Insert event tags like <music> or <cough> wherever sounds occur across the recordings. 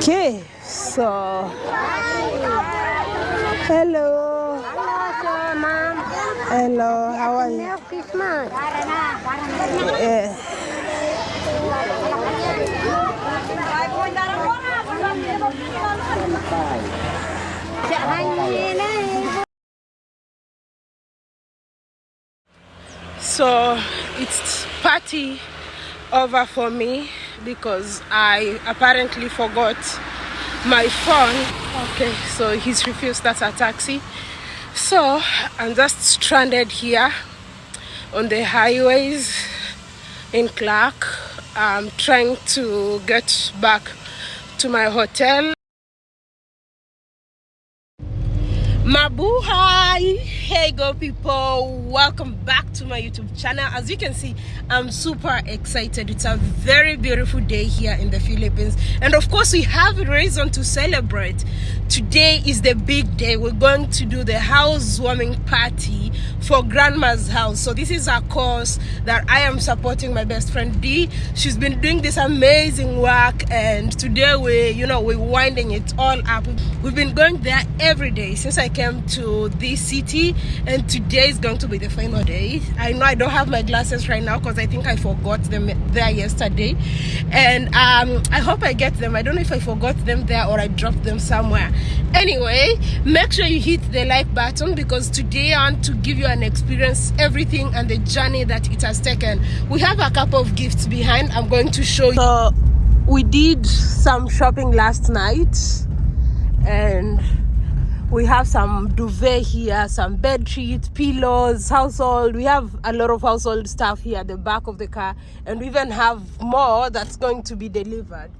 Okay, so hello. Hello, ma'am. Hello, how are you? Merry Christmas. Yeah. So it's party over for me because I apparently forgot my phone. Okay, so he's refused that's a taxi. So I'm just stranded here on the highways in Clark. I'm trying to get back to my hotel. Mabuhay! Hey go people, welcome back to my YouTube channel. As you can see, I'm super excited. It's a very beautiful day here in the Philippines. And of course, we have a reason to celebrate. Today is the big day. We're going to do the housewarming party for grandma's house. So this is a cause that I am supporting my best friend Dee. She's been doing this amazing work and today we, you know, we're winding it all up. We've been going there every day since I came to this city and today is going to be the final day. I know I don't have my glasses right now because I think I forgot them there yesterday and um, I hope I get them. I don't know if I forgot them there or I dropped them somewhere. Anyway, make sure you hit the like button because today I want to give you an experience everything and the journey that it has taken. We have a couple of gifts behind. I'm going to show you. So we did some shopping last night and we have some duvet here some bed sheets pillows household. We have a lot of household stuff here at the back of the car. And we even have more that's going to be delivered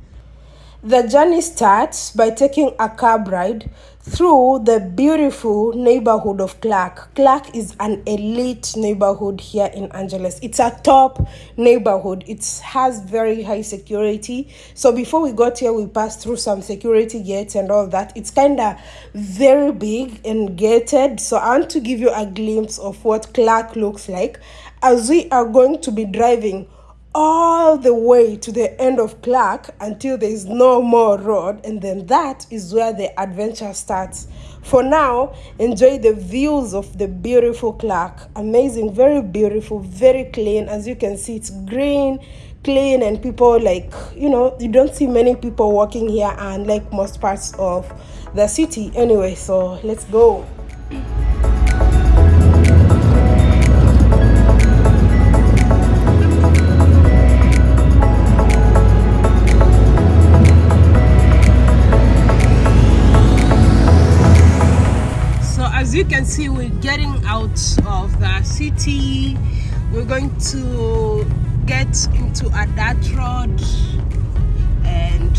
the journey starts by taking a cab ride through the beautiful neighborhood of Clark. Clark is an elite neighborhood here in Angeles. It's a top neighborhood. It has very high security. So before we got here, we passed through some security gates and all that. It's kind of very big and gated. So I want to give you a glimpse of what Clark looks like as we are going to be driving all the way to the end of Clark until there is no more road, and then that is where the adventure starts. For now, enjoy the views of the beautiful Clark. Amazing, very beautiful, very clean. As you can see, it's green, clean, and people like you know, you don't see many people walking here, and like most parts of the city. Anyway, so let's go. Going to get into a dirt road and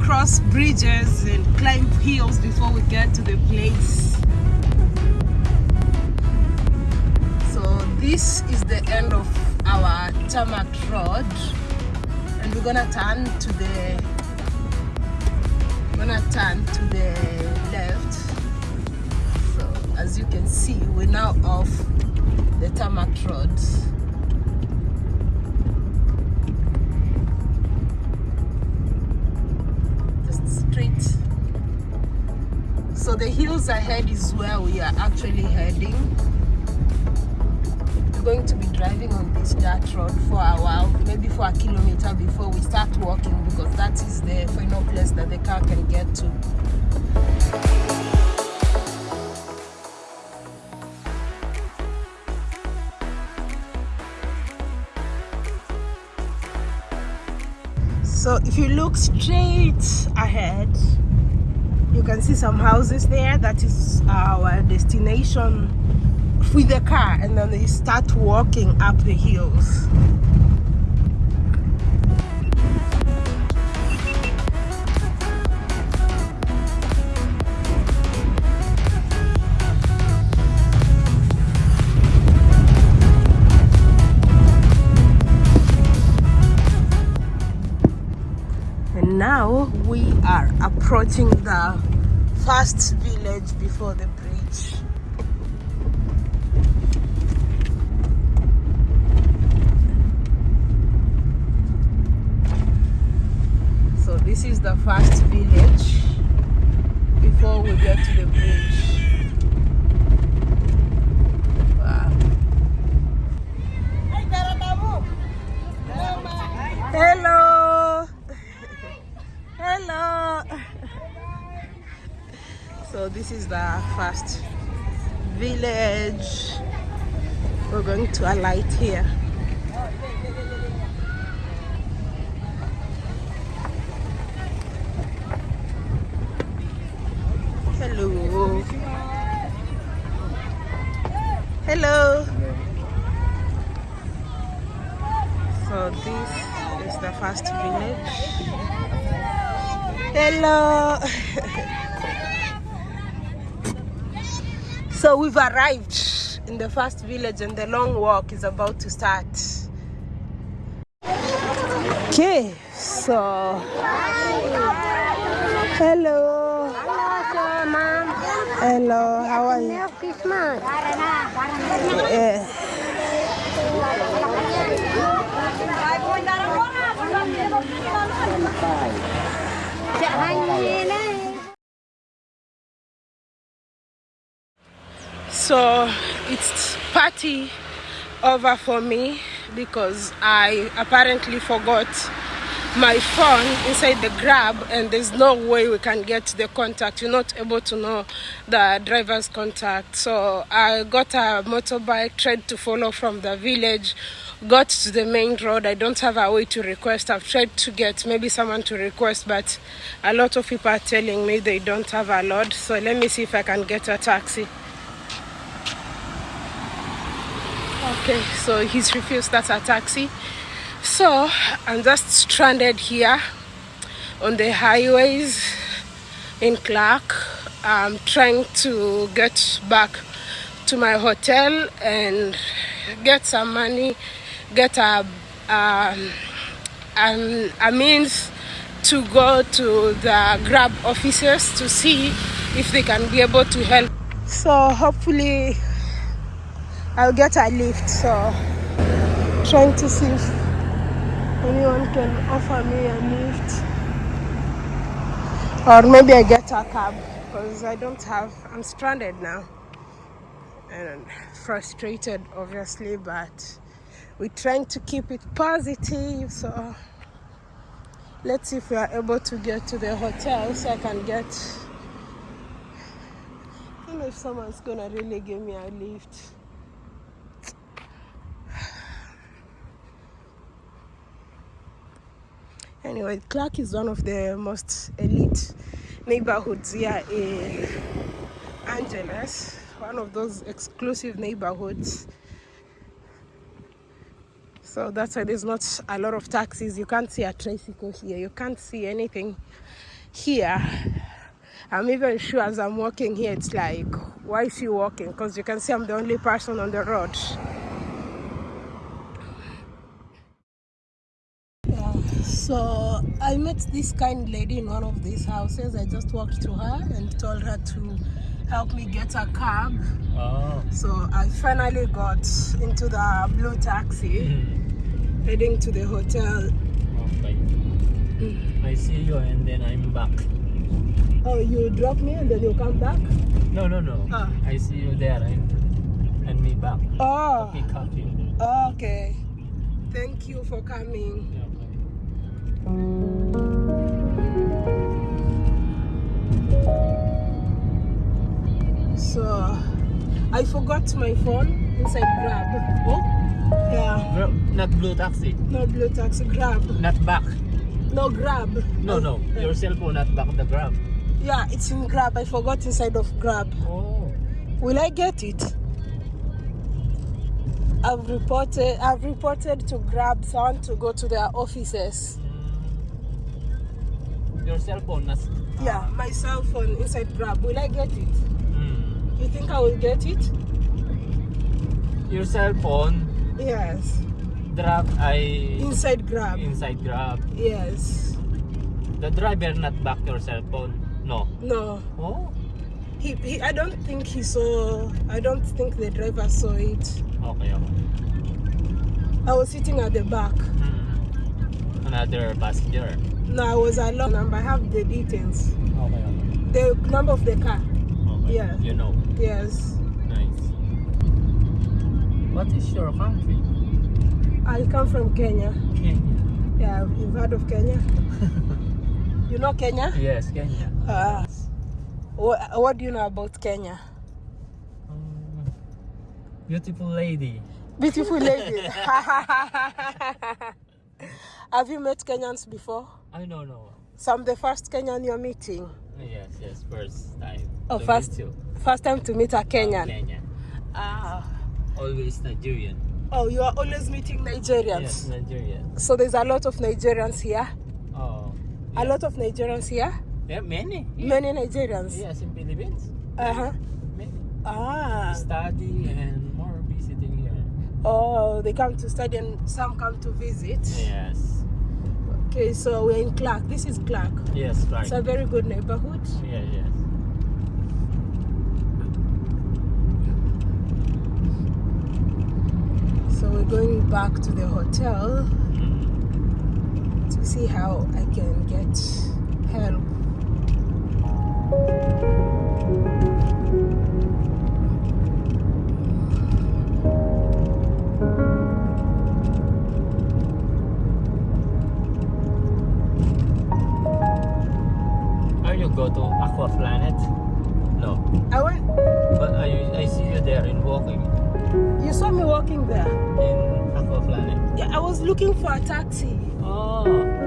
cross bridges and climb hills before we get to the place. So this is the end of our tarmac road. And we're gonna turn to the we're gonna turn to the left. So as you can see we're now off the tarmac road just straight. So the hills ahead is where we are actually heading. We're going to be driving on this dirt road for a while maybe for a kilometer before we start walking because that is the final place that the car can get to you look straight ahead you can see some houses there. That is our destination. With the car and then you start walking up the hills now we are approaching the first village before the bridge so this is the first village before we get to the bridge. Wow. Hello. Hello. So this is the first village. We're going to alight here. Hello. Hello. So this is the first village. Hello. <laughs> so we've arrived in the first village and the long walk is about to start. Okay, so hello. Hello, Mom. Hello, how are you? Christmas. Yeah. So it's party over for me because I apparently forgot my phone inside the grab and there's no way we can get the contact. You're not able to know the driver's contact. So I got a motorbike, tried to follow from the village, got to the main road. I don't have a way to request. I've tried to get maybe someone to request, but a lot of people are telling me they don't have a load. So let me see if I can get a taxi. Okay, so he's refused that's a taxi. So I'm just stranded here on the highways in Clark. I'm trying to get back to my hotel and get some money, get a um, an, a means to go to the Grab offices to see if they can be able to help. So hopefully I'll get a lift. So trying to see if anyone can offer me a lift or maybe I get a cab because I don't have I'm stranded now and frustrated obviously but we're trying to keep it positive so let's see if we are able to get to the hotel so I can get I don't know if someone's gonna really give me a lift Anyway, Clark is one of the most elite neighborhoods here in Angeles. One of those exclusive neighborhoods. So that's why there's not a lot of taxis. You can't see a tricycle here. You can't see anything here. I'm even sure as I'm walking here, it's like, why is she walking? Because you can see I'm the only person on the road. So I met this kind lady in one of these houses. I just walked to her and told her to help me get a cab. Oh. So I finally got into the blue taxi hmm. heading to the hotel. Okay. Hmm. I see you and then I'm back. Oh, you drop me and then you come back? No, no, no. Ah. I see you there and and me back. Oh, Pick up you. okay. Thank you for coming. Yeah. So I forgot my phone inside Grab. Oh, Yeah, bro, not blue taxi. no blue taxi, Grab. Not back. No Grab. No, no. Uh, Your cell phone not back the grab. Yeah, it's in Grab. I forgot inside of Grab. Oh. Will I get it? I've reported. I've reported to Grab. So I want to go to their offices. Your cell phone not. Yeah, my cell phone inside Grab. Will I get it? Mm. You think I will get it? Your cell phone Yes. drop I Inside Grab. inside grab. Yes. The driver not back your cell phone. No. No. Oh. He, he. I don't think he saw. I don't think the driver saw it. Okay, okay. I was sitting at the back. Mm. another passenger. No, I was alone. and I have the details. Okay, okay. The number of the car. okay. Yeah. You know. Yes. Nice. What is your country? I come from Kenya. Kenya. Yeah, you've heard of Kenya? <laughs> you know Kenya? Yes, Kenya. Ah. What, what do you know about Kenya? Um, beautiful lady. Beautiful lady. <laughs> <laughs> Have you met Kenyans before? I don't know. So I'm the first Kenyan you're meeting. Yes, yes, first time. Oh, to first-. First time to meet a Kenyan. Kenya. Ah. Always Nigerian. Oh, you are always meeting Nigerians. Yes, Nigerian. So there's a lot of Nigerians here. Oh. A lot of Nigerians here. Yeah, many. Many Nigerians. Yes, in Philippines. Uh huh. Many. Ah. Study and more visiting here. Oh, they come to study and some come to visit. Yes. Okay, so we're in Clark. This is Clark. Yes, right. It's a very good neighborhood. yeah, yes. So we're going back to the hotel to see how I can get help. Aqua Planet? No. I went. But I, I see you there in walking You saw me walking there. in Aqua Planet. Yeah, I was looking for a taxi. Oh.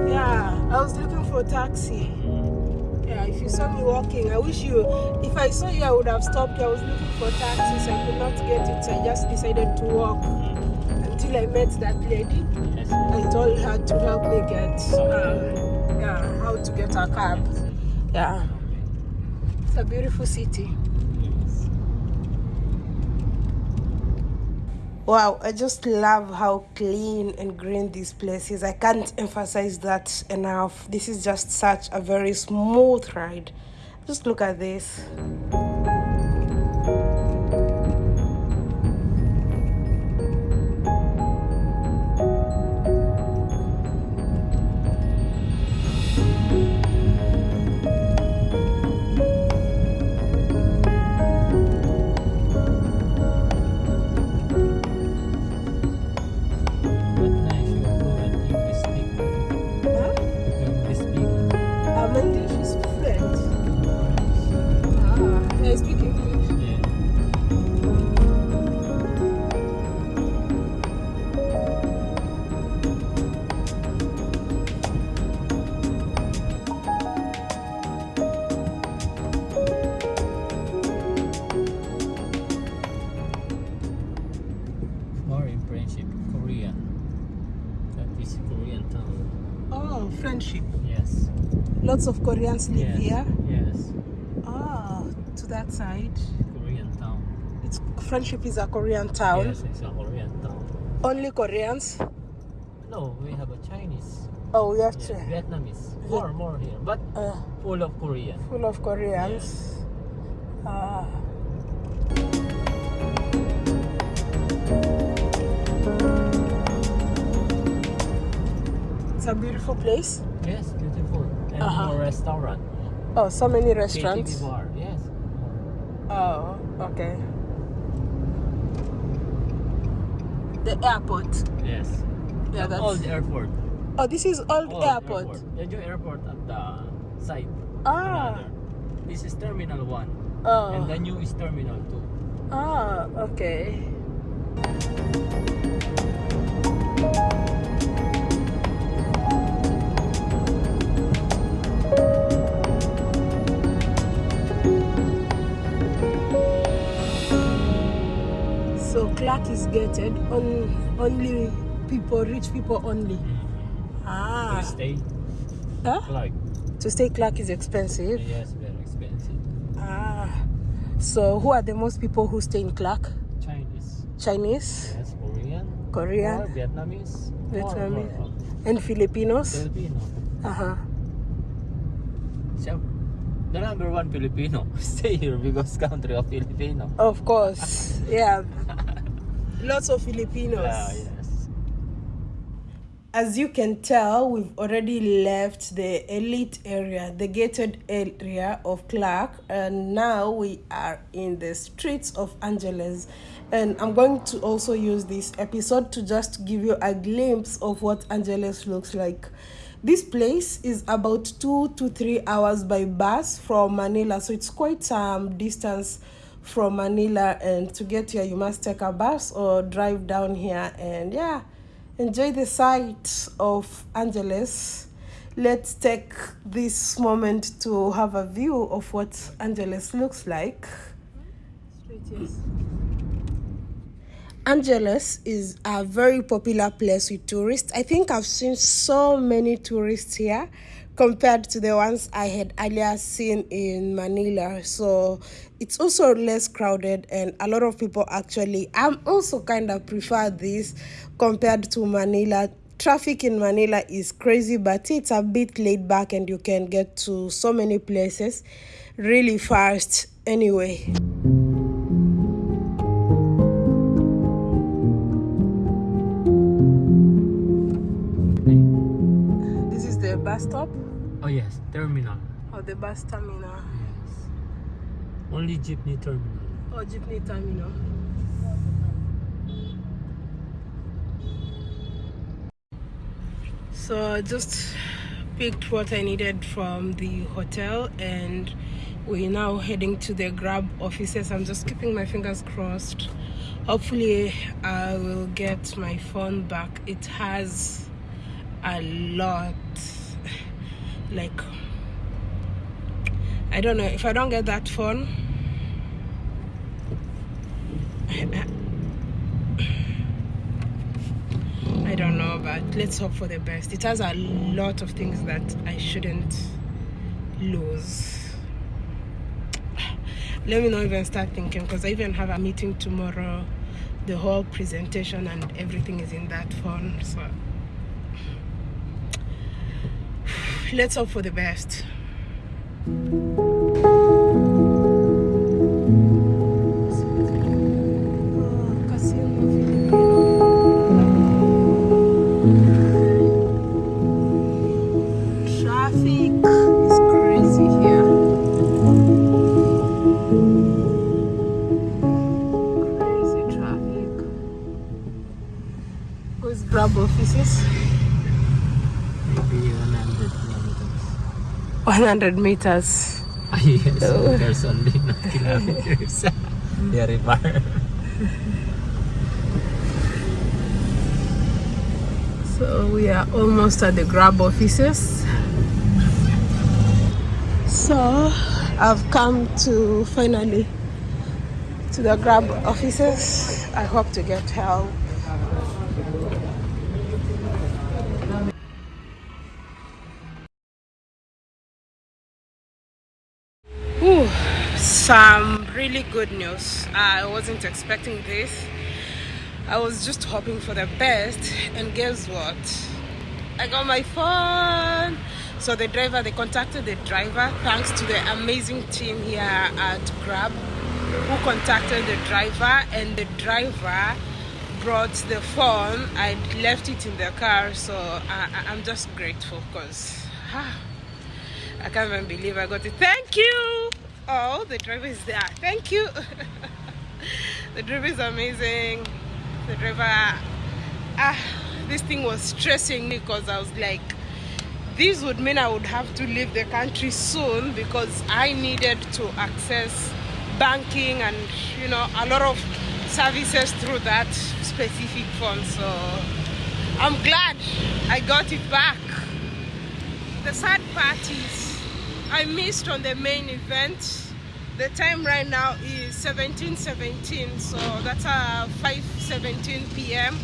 Yeah, I was looking for a taxi. Yeah, if you saw me walking, I wish you. If I saw you, I would have stopped. I was looking for taxis. I could not get it, so I just decided to walk until I met that lady. Yes. I told her to help me get, um, yeah, how to get a cab. Yeah, it's a beautiful city. Yes. Wow, I just love how clean and green this place is. I can't emphasize that enough. This is just such a very smooth ride. Just look at this. Lots of Koreans live yes. here. Yes. Ah, to that side. Korean town. It's friendship is a Korean town. Yes, it's a Korean town. Only Koreans. No, we have a Chinese. Oh, we have Yes, to. Vietnamese. More, more here, but Uh, full of Korean. full of Koreans. Ah. It's a beautiful place. Yes, beautiful. And Uh-huh. more restaurant. Oh, so many KTV restaurants. bar. Yes. Oh, okay. The airport. Yes. Yeah, The that's. old airport. Oh, this is old Old airport. Jeju airport at the side. Ah. Another. This is terminal one. Oh. And the new is terminal two. Ah, okay. Is gated on only people, rich people only. Ah, To stay huh? like To stay Clark is expensive. yes, very expensive. Ah, so who are the most people who stay in Clark? Chinese. Chinese, Yes, Korean. Korean, Or Vietnamese. Vietnamese. more, and Filipinos. Filipino. Uh huh. Siya, the number one Filipino <laughs> stay here because country of Filipino. Of course, yeah. <laughs> Lots of Filipinos. Ah, yes. as you can tell, we've already left the elite area, the gated area of Clark, and now we are in the streets of Angeles. And I'm going to also use this episode to just give you a glimpse of what Angeles looks like. This place is about two to three hours by bus from Manila, so it's quite some distance from Manila. And to get here, you must take a bus or drive down here, and yeah enjoy the sight of Angeles. Let's take this moment to have a view of what Angeles looks like. Angeles is a very popular place with tourists. I think I've seen so many tourists here compared to the ones I had earlier seen in Manila. So it's also less crowded and a lot of people actually I'm also kind of prefer this compared to Manila. Traffic in Manila is crazy, but it's a bit laid back and you can get to so many places really fast anyway. This is the bus stop Oh yes, terminal. oh the bus terminal Yes. Only jeepney terminal. or jeepney terminal. So I just picked what I needed from the hotel and we're now heading to the grab offices. I'm just keeping my fingers crossed. Hopefully I will get my phone back. It has a lot like I don't know if I don't get that phone I don't know, but let's hope for the best. It has a lot of things that I shouldn't lose. Let me not even start thinking because I even have a meeting tomorrow. The whole presentation and everything is in that phone. So <sighs> let's hope for the best. 100 meters. Ah, yes, <laughs> there's only 9 kilometers. Very far. So we are almost at the grab offices. So I've come to finally to the grab offices. I hope to get help. Some really good news. I wasn't expecting this. I was just hoping for the best, and guess what? I got my phone. So the driver, they contacted the driver thanks to the amazing team here at Grab who contacted the driver, and the driver brought the phone. I left it in the car, so I, I'm just grateful because <sighs> I can't even believe I got it. Thank you. Oh, the driver is there. Thank you. <laughs> the driver is amazing. The driver, ah, this thing was stressing me because I was like, this would mean I would have to leave the country soon because I needed to access banking and you know a lot of services through that specific phone. So I'm glad I got it back. The sad part is I missed on the main event. The time right now is 17:17, so that's uh 5:17 p.m.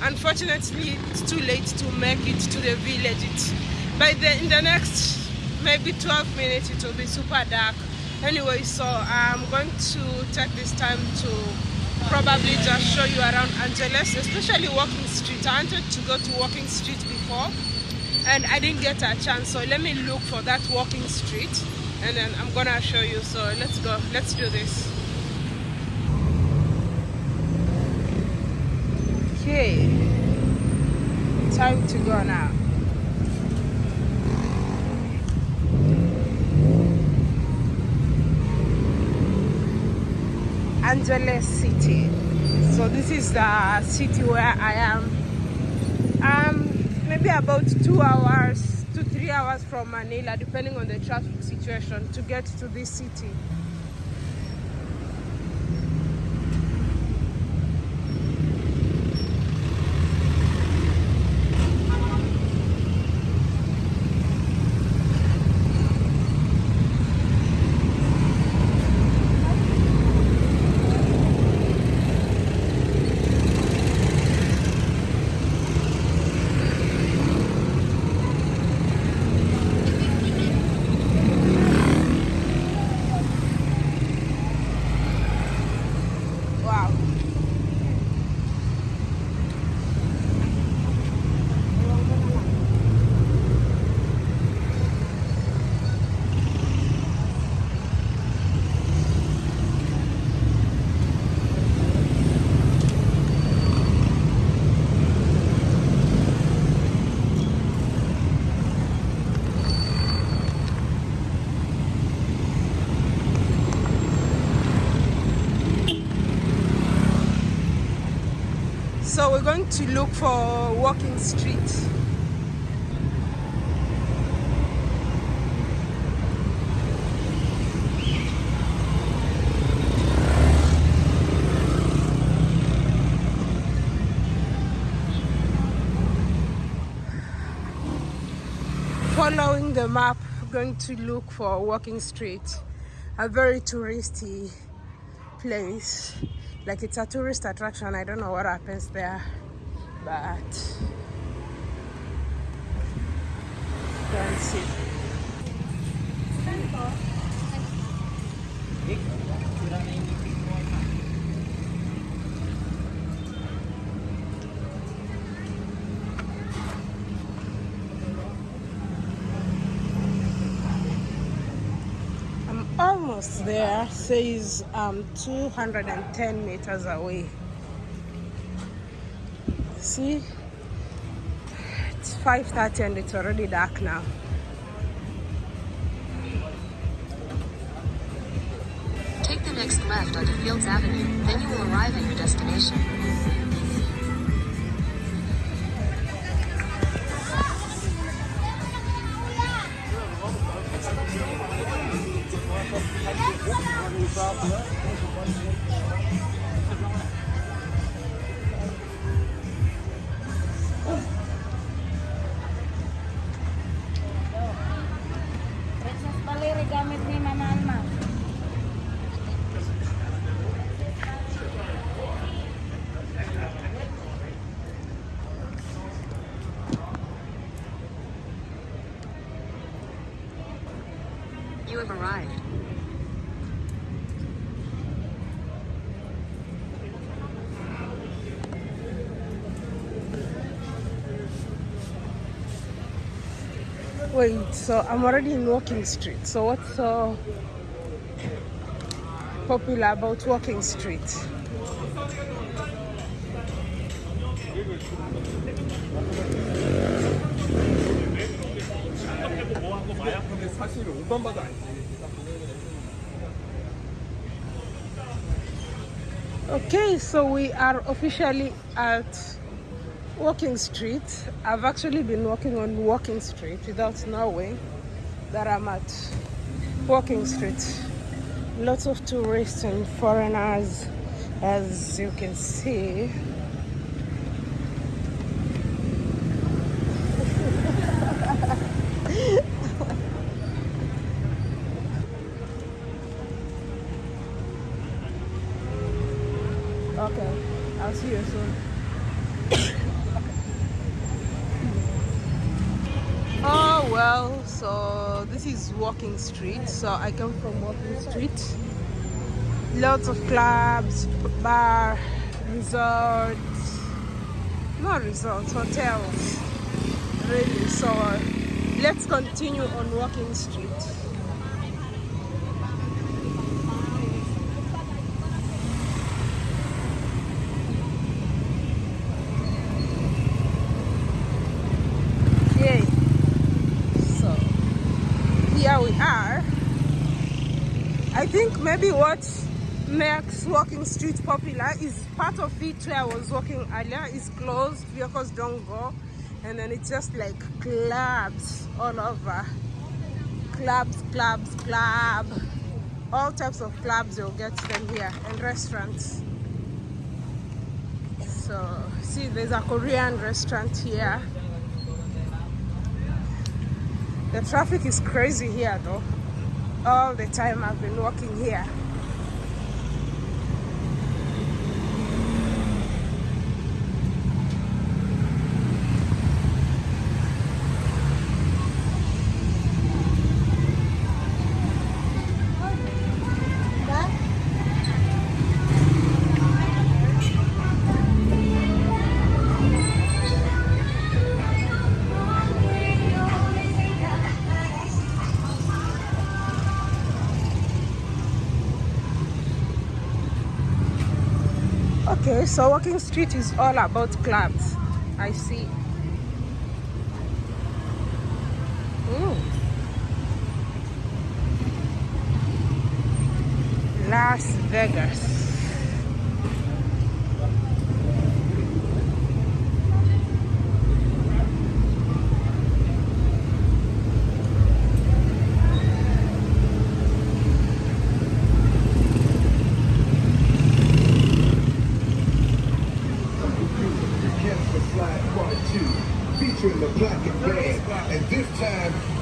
Unfortunately, it's too late to make it to the village. It's by the in the next maybe 12 minutes it will be super dark. Anyway, so I'm going to take this time to probably just show you around Angeles, especially Walking Street. I wanted to go to Walking Street before and I didn't get a chance so let me look for that walking street and then I'm gonna show you so let's go let's do this okay time to go now. Angeles City. So this is the city where I am. Maybe about two hours to three hours from Manila, depending on the traffic situation, to get to this city. Wow. So we're going to look for walking street. Following the map, going to look for walking street, a very touristy place. Like it's a tourist attraction. I don't know what happens there, but see. I'm almost there. Says um 210 meters away. See, it's 5:30 and it's already dark now. Take the next left onto Fields Avenue, then you will arrive at your destination. Princess Wait, so I'm already in Walking Street. So what's so popular about Walking Street? 근데 사실 옷만 봐도 알지. Okay, so we are officially at Walking Street. I've actually been walking on Walking Street without knowing that I'm at Walking Street. Lots of tourists and foreigners, as you can see. Okay, I'll see you soon. oh well, so this is Walking Street. So I come from Walking Street. Lots of clubs, bar, resorts, not resorts, hotels. Really, so let's continue on Walking Street. here we are. I think maybe what makes walking street popular is part of it where I was walking earlier is closed, vehicles don't go, and then it's just like clubs all over. Clubs, clubs, club. All types of clubs you'll get them here and restaurants. So see there's a Korean restaurant here. The traffic is crazy here though. All the time I've been walking here. Okay, so walking street is all about clubs. I see. Las Vegas. The Cancer Slide Part 2, featuring the Black and Band. And this time,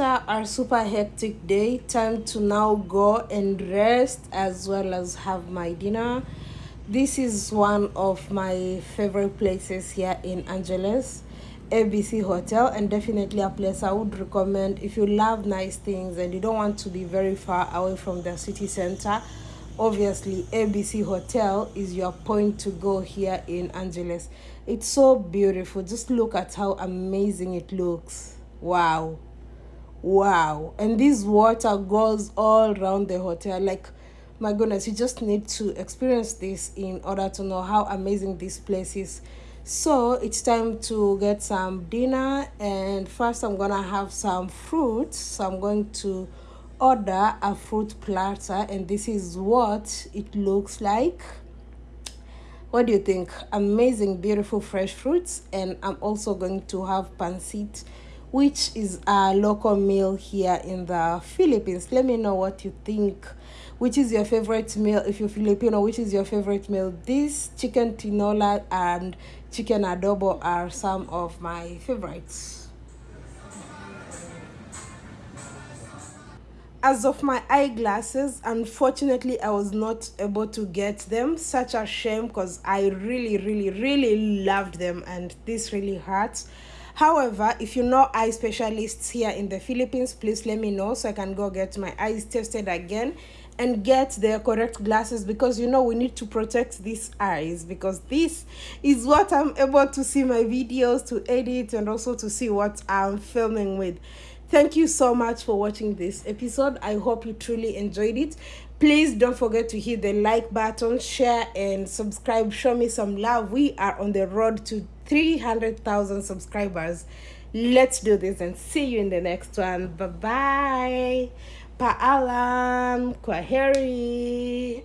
after our super hectic day time to now go and rest as well as have my dinner. This is one of my favorite places here in angeles abc hotel and definitely a place i would recommend if you love nice things and you don't want to be very far away from the city center. Obviously abc hotel is your point to go here in angeles. It's so beautiful. Just look at how amazing it looks. Wow wow. And this water goes all around the hotel. Like my goodness you just need to experience this in order to know how amazing this place is. So it's time to get some dinner and first i'm gonna have some fruit so i'm going to order a fruit platter and this is what it looks like. What do you think? Amazing beautiful fresh fruits. And i'm also going to have pancit which is a local meal here in the philippines. Let me know what you think. Which is your favorite meal if you're filipino which is your favorite meal? This chicken tinola and chicken adobo are some of my favorites. As of my eyeglasses unfortunately i was not able to get them. Such a shame because i really really really loved them and this really hurts however if you know eye specialists here in the philippines please let me know so i can go get my eyes tested again and get the correct glasses because you know we need to protect these eyes because this is what i'm able to see my videos to edit and also to see what i'm filming with. Thank you so much for watching this episode. I hope you truly enjoyed it. Please don't forget to hit the like button share and subscribe. Show me some love. We are on the road to 300000 subscribers. Let's do this and see you in the next one. Bye bye paalam kwaheri